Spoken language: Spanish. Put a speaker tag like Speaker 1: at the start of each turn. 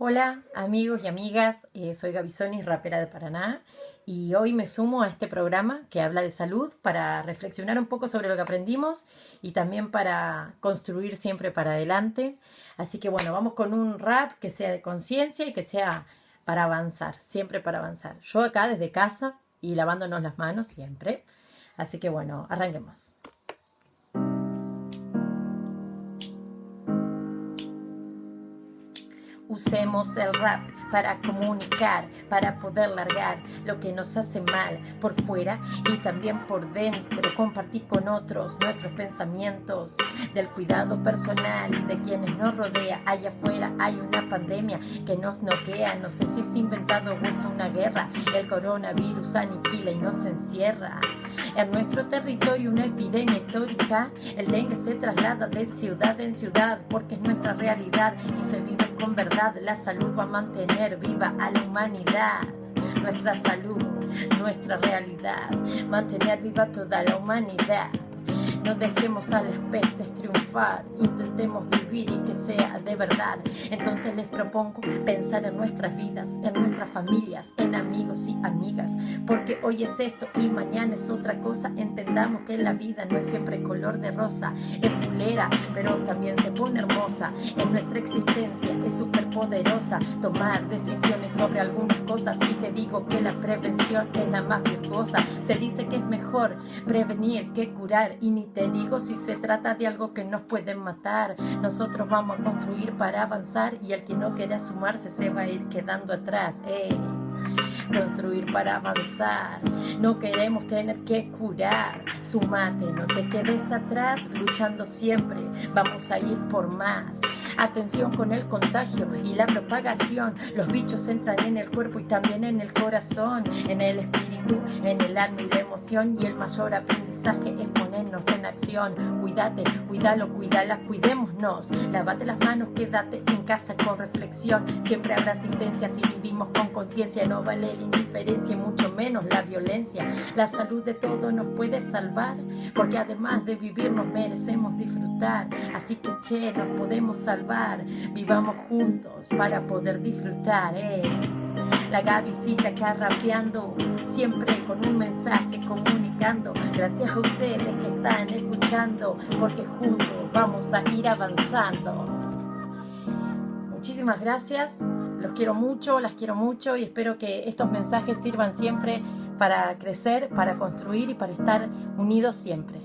Speaker 1: Hola amigos y amigas, eh, soy Gabisonis, rapera de Paraná y hoy me sumo a este programa que habla de salud para reflexionar un poco sobre lo que aprendimos y también para construir siempre para adelante. Así que bueno, vamos con un rap que sea de conciencia y que sea para avanzar, siempre para avanzar. Yo acá desde casa y lavándonos las manos siempre. Así que bueno, arranquemos. Usemos el rap para comunicar, para poder largar lo que nos hace mal por fuera y también por dentro. Compartir con otros nuestros pensamientos del cuidado personal y de quienes nos rodea. Allá afuera hay una pandemia que nos noquea. No sé si es inventado o es una guerra. El coronavirus aniquila y nos encierra. En nuestro territorio una epidemia histórica. El dengue se traslada de ciudad en ciudad porque es nuestra realidad y se vive con verdad la salud va a mantener viva a la humanidad. Nuestra salud, nuestra realidad, mantener viva toda la humanidad. No dejemos a las pestes triunfar, intentemos vivir y que sea de verdad. Entonces les propongo pensar en nuestras vidas, en nuestras familias, en amigos y amigas, porque hoy es esto y mañana es otra cosa. Entendamos que la vida no es siempre color de rosa, es fulera, pero también se pone hermosa. En nuestra existencia es súper poderosa tomar decisiones sobre algunas cosas y te digo que la prevención es la más virtuosa. Se dice que es mejor prevenir que curar y ni digo si se trata de algo que nos pueden matar. Nosotros vamos a construir para avanzar y el que no quiera sumarse se va a ir quedando atrás. Para avanzar. No queremos tener que curar. Sumate, no te quedes atrás, luchando siempre. Vamos a ir por más. Atención con el contagio y la propagación. Los bichos entran en el cuerpo y también en el corazón, en el espíritu, en el alma y la emoción. Y el mayor aprendizaje es ponernos en acción. Cuídate, cuídalo, cuídala, cuidémonos. Lávate las manos, quédate en casa con reflexión. Siempre habrá asistencia si vivimos con conciencia. No vale la y mucho menos la violencia. La salud de todo nos puede salvar, porque además de vivir nos merecemos disfrutar. Así que che, nos podemos salvar. Vivamos juntos para poder disfrutar. Eh. La Gavisita acá rapeando, siempre con un mensaje comunicando. Gracias a ustedes que están escuchando, porque juntos vamos a ir avanzando. Muchísimas gracias, los quiero mucho, las quiero mucho y espero que estos mensajes sirvan siempre para crecer, para construir y para estar unidos siempre.